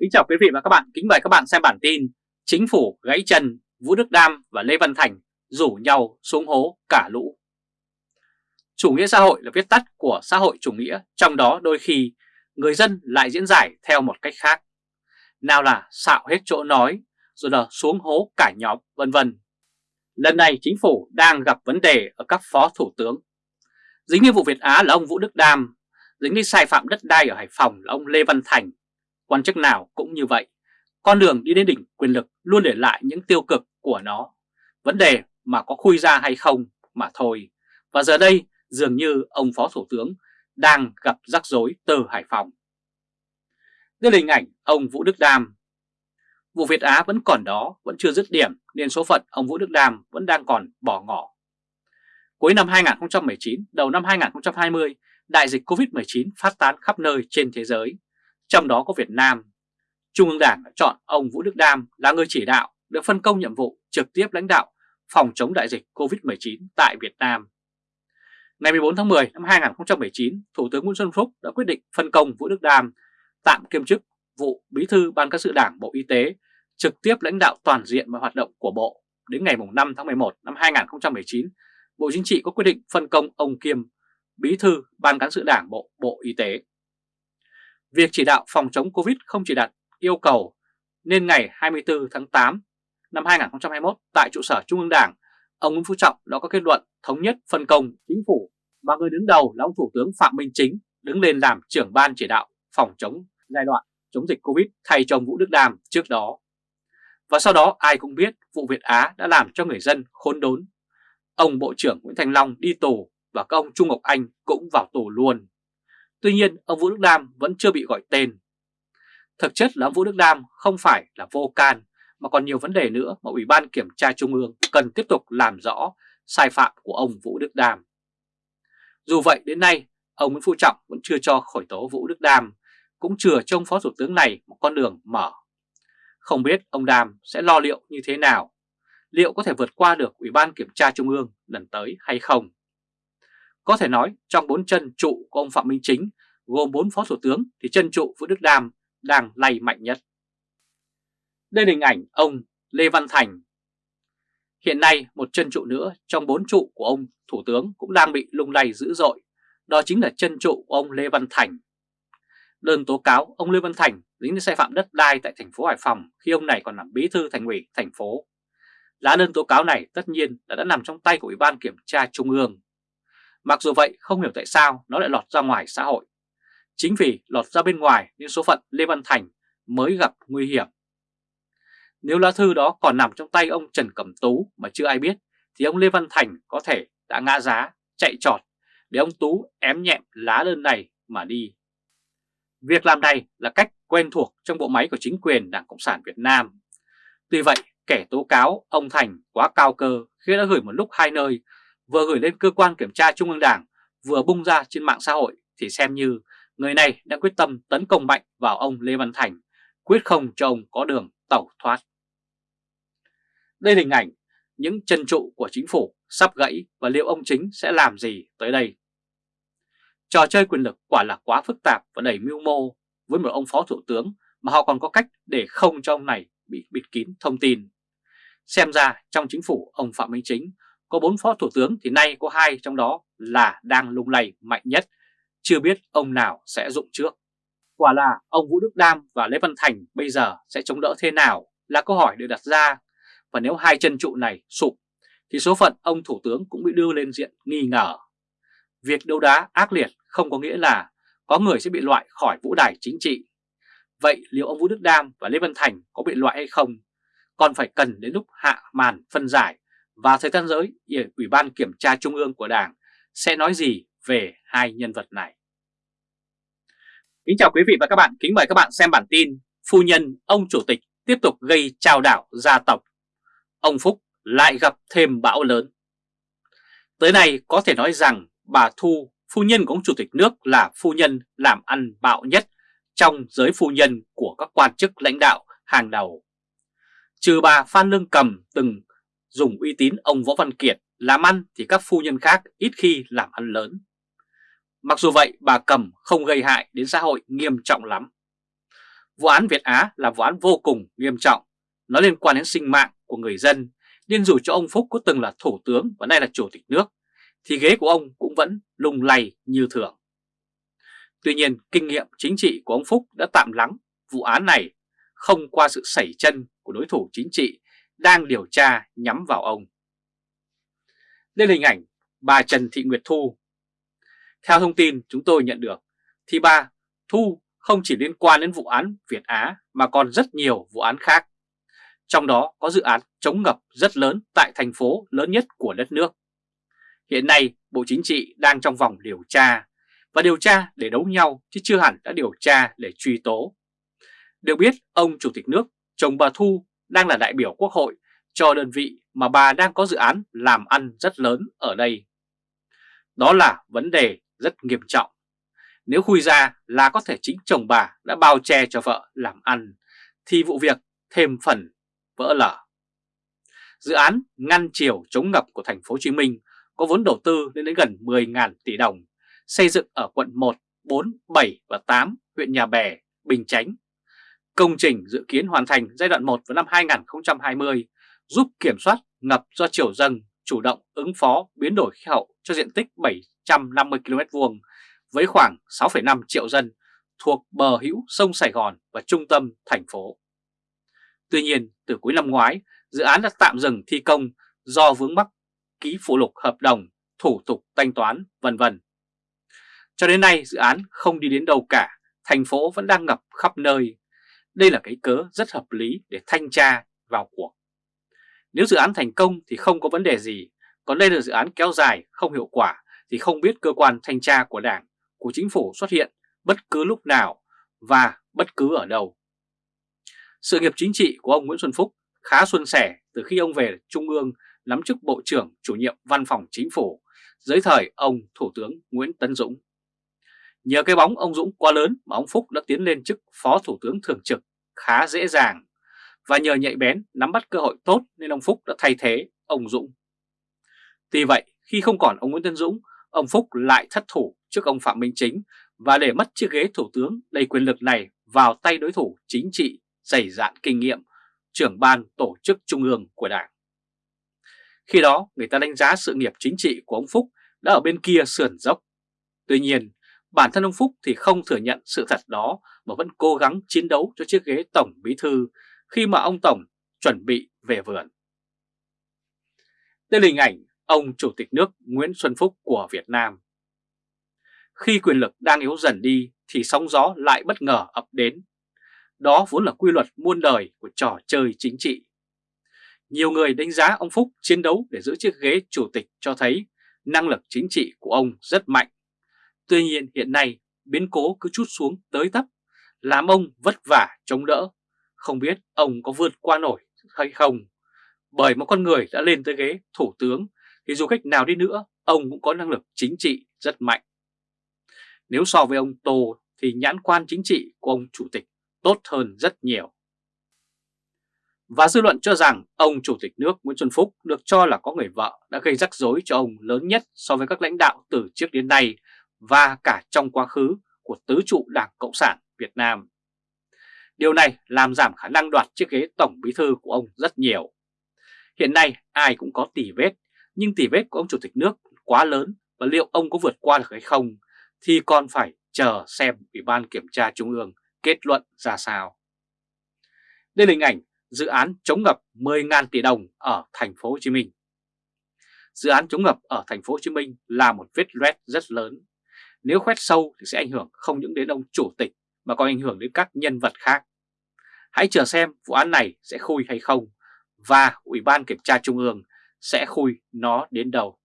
Kính chào quý vị và các bạn, kính mời các bạn xem bản tin Chính phủ gãy chân, Vũ Đức Đam và Lê Văn Thành rủ nhau xuống hố cả lũ. Chủ nghĩa xã hội là viết tắt của xã hội chủ nghĩa, trong đó đôi khi người dân lại diễn giải theo một cách khác. Nào là xạo hết chỗ nói, rồi là xuống hố cả nhóm, vân vân. Lần này chính phủ đang gặp vấn đề ở các phó thủ tướng. Dính như vụ Việt Á là ông Vũ Đức Đam Dính như sai phạm đất đai ở Hải Phòng là ông Lê Văn Thành. Quan chức nào cũng như vậy, con đường đi đến đỉnh quyền lực luôn để lại những tiêu cực của nó. Vấn đề mà có khui ra hay không mà thôi. Và giờ đây dường như ông Phó Thủ tướng đang gặp rắc rối từ Hải Phòng. Đây là hình ảnh ông Vũ Đức Đam. Vụ Việt Á vẫn còn đó, vẫn chưa dứt điểm nên số phận ông Vũ Đức Đam vẫn đang còn bỏ ngỏ. Cuối năm 2019, đầu năm 2020, đại dịch Covid-19 phát tán khắp nơi trên thế giới trong đó có Việt Nam. Trung ương Đảng đã chọn ông Vũ Đức Đam là người chỉ đạo được phân công nhiệm vụ trực tiếp lãnh đạo phòng chống đại dịch COVID-19 tại Việt Nam. Ngày 14 tháng 10 năm 2019, Thủ tướng Nguyễn Xuân Phúc đã quyết định phân công Vũ Đức Đam tạm kiêm chức vụ Bí thư Ban Cán sự Đảng Bộ Y tế trực tiếp lãnh đạo toàn diện mọi hoạt động của Bộ. Đến ngày 5 tháng 11 năm 2019, Bộ Chính trị có quyết định phân công ông Kiêm Bí thư Ban Cán sự Đảng Bộ Bộ Y tế. Việc chỉ đạo phòng chống Covid không chỉ đặt yêu cầu nên ngày 24 tháng 8 năm 2021 tại trụ sở Trung ương Đảng, ông Nguyễn Phú Trọng đã có kết luận thống nhất phân công chính phủ mà người đứng đầu là ông Thủ tướng Phạm Minh Chính đứng lên làm trưởng ban chỉ đạo phòng chống giai đoạn chống dịch Covid thay cho ông Vũ Đức Đam trước đó. Và sau đó ai cũng biết vụ Việt Á đã làm cho người dân khốn đốn. Ông Bộ trưởng Nguyễn Thành Long đi tù và các ông Trung Ngọc Anh cũng vào tù luôn. Tuy nhiên, ông Vũ Đức Đam vẫn chưa bị gọi tên. Thực chất là ông Vũ Đức Đam không phải là vô can, mà còn nhiều vấn đề nữa mà Ủy ban Kiểm tra Trung ương cần tiếp tục làm rõ sai phạm của ông Vũ Đức Đam. Dù vậy đến nay, ông Nguyễn Phú Trọng vẫn chưa cho khởi tố Vũ Đức Đam, cũng chưa cho ông Phó Thủ tướng này một con đường mở. Không biết ông Đam sẽ lo liệu như thế nào, liệu có thể vượt qua được Ủy ban Kiểm tra Trung ương lần tới hay không? Có thể nói trong bốn chân trụ của ông Phạm Minh Chính gồm bốn phó thủ tướng thì chân trụ Vũ Đức Đam đang lay mạnh nhất. Đây là hình ảnh ông Lê Văn Thành. Hiện nay một chân trụ nữa trong bốn trụ của ông Thủ tướng cũng đang bị lung lay dữ dội. Đó chính là chân trụ của ông Lê Văn Thành. Đơn tố cáo ông Lê Văn Thành dính đến sai phạm đất đai tại thành phố Hải Phòng khi ông này còn làm bí thư thành ủy thành phố. Lá đơn tố cáo này tất nhiên đã, đã nằm trong tay của Ủy ban Kiểm tra Trung ương. Mặc dù vậy không hiểu tại sao nó lại lọt ra ngoài xã hội. Chính vì lọt ra bên ngoài nên số phận Lê Văn Thành mới gặp nguy hiểm. Nếu lá thư đó còn nằm trong tay ông Trần Cẩm Tú mà chưa ai biết thì ông Lê Văn Thành có thể đã ngã giá, chạy trọt để ông Tú ém nhẹm lá đơn này mà đi. Việc làm này là cách quen thuộc trong bộ máy của chính quyền Đảng Cộng sản Việt Nam. Tuy vậy, kẻ tố cáo ông Thành quá cao cơ khi đã gửi một lúc hai nơi vừa gửi lên cơ quan kiểm tra Trung ương Đảng vừa bung ra trên mạng xã hội thì xem như người này đã quyết tâm tấn công mạnh vào ông Lê Văn Thành, quyết không cho ông có đường tẩu thoát. Đây là hình ảnh những chân trụ của chính phủ sắp gãy và liệu ông chính sẽ làm gì tới đây. Trò chơi quyền lực quả là quá phức tạp và đầy mưu mô với một ông phó thủ tướng mà họ còn có cách để không cho ông này bị bịt kín thông tin. Xem ra trong chính phủ ông Phạm Minh Chính có 4 phó thủ tướng thì nay có hai trong đó là đang lung lay mạnh nhất, chưa biết ông nào sẽ dụng trước. Quả là ông Vũ Đức Đam và Lê Văn Thành bây giờ sẽ chống đỡ thế nào là câu hỏi được đặt ra. Và nếu hai chân trụ này sụp thì số phận ông Thủ tướng cũng bị đưa lên diện nghi ngờ. Việc đấu đá ác liệt không có nghĩa là có người sẽ bị loại khỏi vũ đài chính trị. Vậy liệu ông Vũ Đức Đam và Lê Văn Thành có bị loại hay không? Còn phải cần đến lúc hạ màn phân giải và thời gian giới, Ủy ban Kiểm tra Trung ương của Đảng sẽ nói gì về hai nhân vật này. Kính chào quý vị và các bạn, kính mời các bạn xem bản tin Phu nhân ông Chủ tịch tiếp tục gây trao đảo gia tộc. Ông Phúc lại gặp thêm bão lớn. Tới nay có thể nói rằng bà Thu, phu nhân của ông Chủ tịch nước là phu nhân làm ăn bạo nhất trong giới phu nhân của các quan chức lãnh đạo hàng đầu. Trừ bà Phan Lương Cầm từng dùng uy tín ông Võ Văn Kiệt làm ăn thì các phu nhân khác ít khi làm ăn lớn. Mặc dù vậy bà Cầm không gây hại đến xã hội nghiêm trọng lắm. Vụ án Việt Á là vụ án vô cùng nghiêm trọng, nó liên quan đến sinh mạng của người dân, nên dù cho ông Phúc có từng là thủ tướng và nay là chủ tịch nước, thì ghế của ông cũng vẫn lung lay như thường. Tuy nhiên, kinh nghiệm chính trị của ông Phúc đã tạm lắng vụ án này không qua sự sẩy chân của đối thủ chính trị đang điều tra nhắm vào ông. Đây là hình ảnh bà Trần Thị Nguyệt Thu. Theo thông tin chúng tôi nhận được, thì bà Thu không chỉ liên quan đến vụ án Việt Á mà còn rất nhiều vụ án khác. Trong đó có dự án chống ngập rất lớn tại thành phố lớn nhất của đất nước. Hiện nay Bộ Chính trị đang trong vòng điều tra, và điều tra để đấu nhau chứ chưa hẳn đã điều tra để truy tố. Được biết ông Chủ tịch nước, chồng bà Thu đang là đại biểu quốc hội cho đơn vị mà bà đang có dự án làm ăn rất lớn ở đây. Đó là vấn đề rất nghiêm trọng. Nếu khui ra là có thể chính chồng bà đã bao che cho vợ làm ăn, thì vụ việc thêm phần vỡ lở. Dự án ngăn chiều chống ngập của thành phố Hồ Chí Minh có vốn đầu tư lên đến gần 10.000 tỷ đồng, xây dựng ở quận 1, 4, 7 và 8 huyện Nhà Bè, Bình Chánh. Công trình dự kiến hoàn thành giai đoạn 1 vào năm 2020, giúp kiểm soát ngập do chiều dâng, chủ động ứng phó biến đổi khí hậu cho diện tích 750 km vuông với khoảng 6,5 triệu dân thuộc bờ hữu sông Sài Gòn và trung tâm thành phố. Tuy nhiên, từ cuối năm ngoái, dự án đã tạm dừng thi công do vướng mắc ký phụ lục hợp đồng, thủ tục thanh toán, vân vân. Cho đến nay dự án không đi đến đâu cả, thành phố vẫn đang ngập khắp nơi. Đây là cái cớ rất hợp lý để thanh tra vào cuộc. Nếu dự án thành công thì không có vấn đề gì, còn đây là dự án kéo dài không hiệu quả thì không biết cơ quan thanh tra của Đảng, của Chính phủ xuất hiện bất cứ lúc nào và bất cứ ở đâu. Sự nghiệp chính trị của ông Nguyễn Xuân Phúc khá xuân sẻ từ khi ông về Trung ương nắm chức Bộ trưởng chủ nhiệm Văn phòng Chính phủ dưới thời ông Thủ tướng Nguyễn Tấn Dũng. Nhờ cái bóng ông Dũng quá lớn mà ông Phúc đã tiến lên chức Phó Thủ tướng Thường trực khá dễ dàng và nhờ nhạy bén nắm bắt cơ hội tốt nên ông Phúc đã thay thế ông Dũng. Tuy vậy, khi không còn ông Nguyễn Tân Dũng, ông Phúc lại thất thủ trước ông Phạm Minh Chính và để mất chiếc ghế thủ tướng đầy quyền lực này vào tay đối thủ chính trị dày dạn kinh nghiệm, trưởng ban tổ chức trung ương của Đảng. Khi đó, người ta đánh giá sự nghiệp chính trị của ông Phúc đã ở bên kia sườn dốc. Tuy nhiên, bản thân ông Phúc thì không thừa nhận sự thật đó, mà vẫn cố gắng chiến đấu cho chiếc ghế Tổng Bí Thư khi mà ông Tổng chuẩn bị về vườn. Đây là hình ảnh ông Chủ tịch nước Nguyễn Xuân Phúc của Việt Nam. Khi quyền lực đang yếu dần đi thì sóng gió lại bất ngờ ập đến. Đó vốn là quy luật muôn đời của trò chơi chính trị. Nhiều người đánh giá ông Phúc chiến đấu để giữ chiếc ghế chủ tịch cho thấy năng lực chính trị của ông rất mạnh. Tuy nhiên hiện nay biến cố cứ chút xuống tới tấp, làm ông vất vả chống đỡ không biết ông có vượt qua nổi hay không. Bởi một con người đã lên tới ghế thủ tướng thì dù cách nào đi nữa, ông cũng có năng lực chính trị rất mạnh. Nếu so với ông Tô thì nhãn quan chính trị của ông chủ tịch tốt hơn rất nhiều. Và dư luận cho rằng ông Chủ tịch nước Nguyễn Xuân Phúc được cho là có người vợ đã gây rắc rối cho ông lớn nhất so với các lãnh đạo từ trước đến nay và cả trong quá khứ của tứ trụ Đảng Cộng sản Việt Nam. Điều này làm giảm khả năng đoạt chiếc ghế tổng bí thư của ông rất nhiều. Hiện nay ai cũng có tỷ vết, nhưng tỷ vết của ông chủ tịch nước quá lớn và liệu ông có vượt qua được hay không thì còn phải chờ xem Ủy ban Kiểm tra Trung ương kết luận ra sao. Đây là hình ảnh dự án chống ngập 10.000 tỷ đồng ở thành phố Hồ Chí Minh. Dự án chống ngập ở thành phố Hồ Chí Minh là một vết loét rất lớn. Nếu khoét sâu thì sẽ ảnh hưởng không những đến ông chủ tịch mà còn ảnh hưởng đến các nhân vật khác. Hãy chờ xem vụ án này sẽ khui hay không và Ủy ban Kiểm tra Trung ương sẽ khui nó đến đâu.